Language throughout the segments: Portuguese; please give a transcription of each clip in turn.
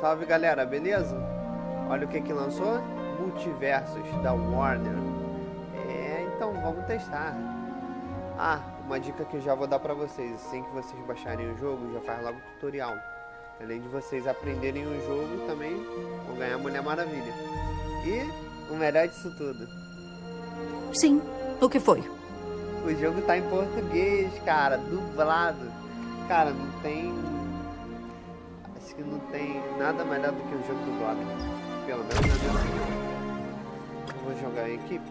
Salve galera, beleza? Olha o que que lançou? Multiversos da Warner. É, então vamos testar. Ah, uma dica que eu já vou dar pra vocês. Assim que vocês baixarem o jogo, já faz logo o tutorial. Além de vocês aprenderem o jogo, também vão ganhar Mulher Maravilha. E o melhor disso tudo. Sim, o que foi? O jogo tá em português, cara, dublado. Cara, não tem. Que não tem nada melhor do que o jogo dublado. Pelo menos na minha opinião. Vou jogar em equipe.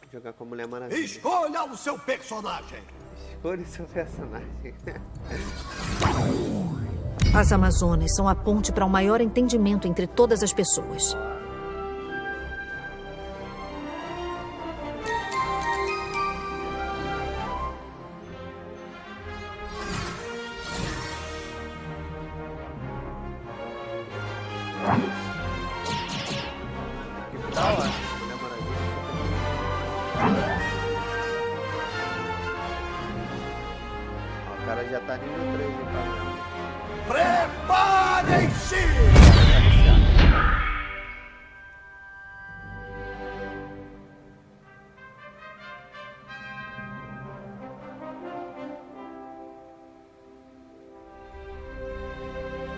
Vou jogar com a Mulher Maravilha. Escolha o seu personagem. Escolha o seu personagem. As Amazonas são a ponte para um maior entendimento entre todas as pessoas. Já tá nível 3, hein. Preparem-se!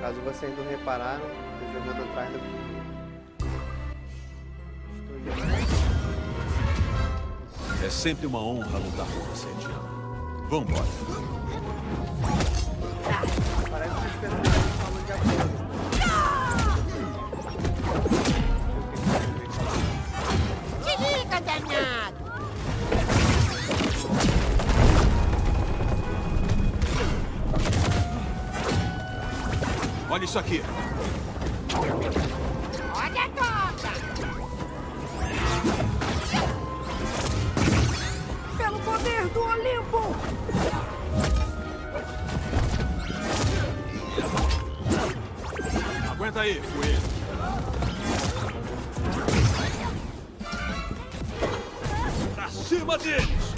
Caso vocês não repararam, tô jogando atrás do. Estou jogando. É sempre uma honra lutar com você, Diana. Vambora. Parece que os personagens falam de acordo. Se liga, danado! Olha isso aqui. Olha a poder do Olimpo! Aguenta aí, coelho. Pra cima deles!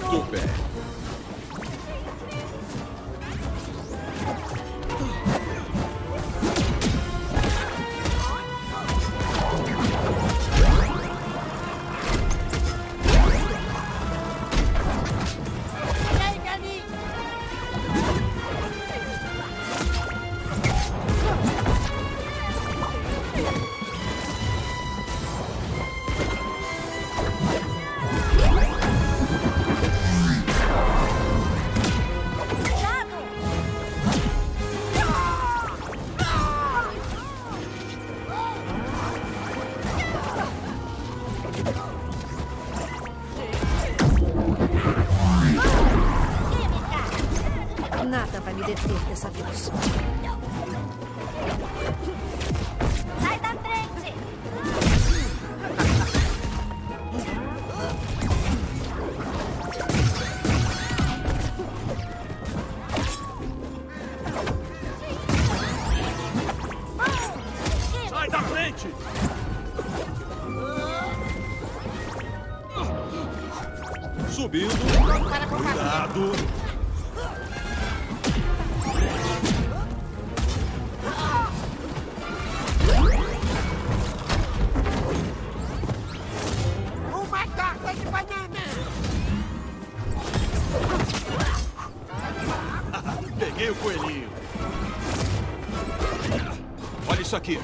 Bem. Nada vai me deter dessa vez. Sai da frente! Sai da frente! Subindo. Cuidado. Coelhinho. Olha isso aqui.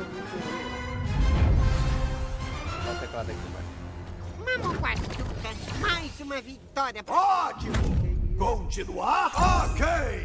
Sou muito ruim. Olha o teclado aqui com as tutas. Mais uma vitória. Ótimo! Continuar? Ok!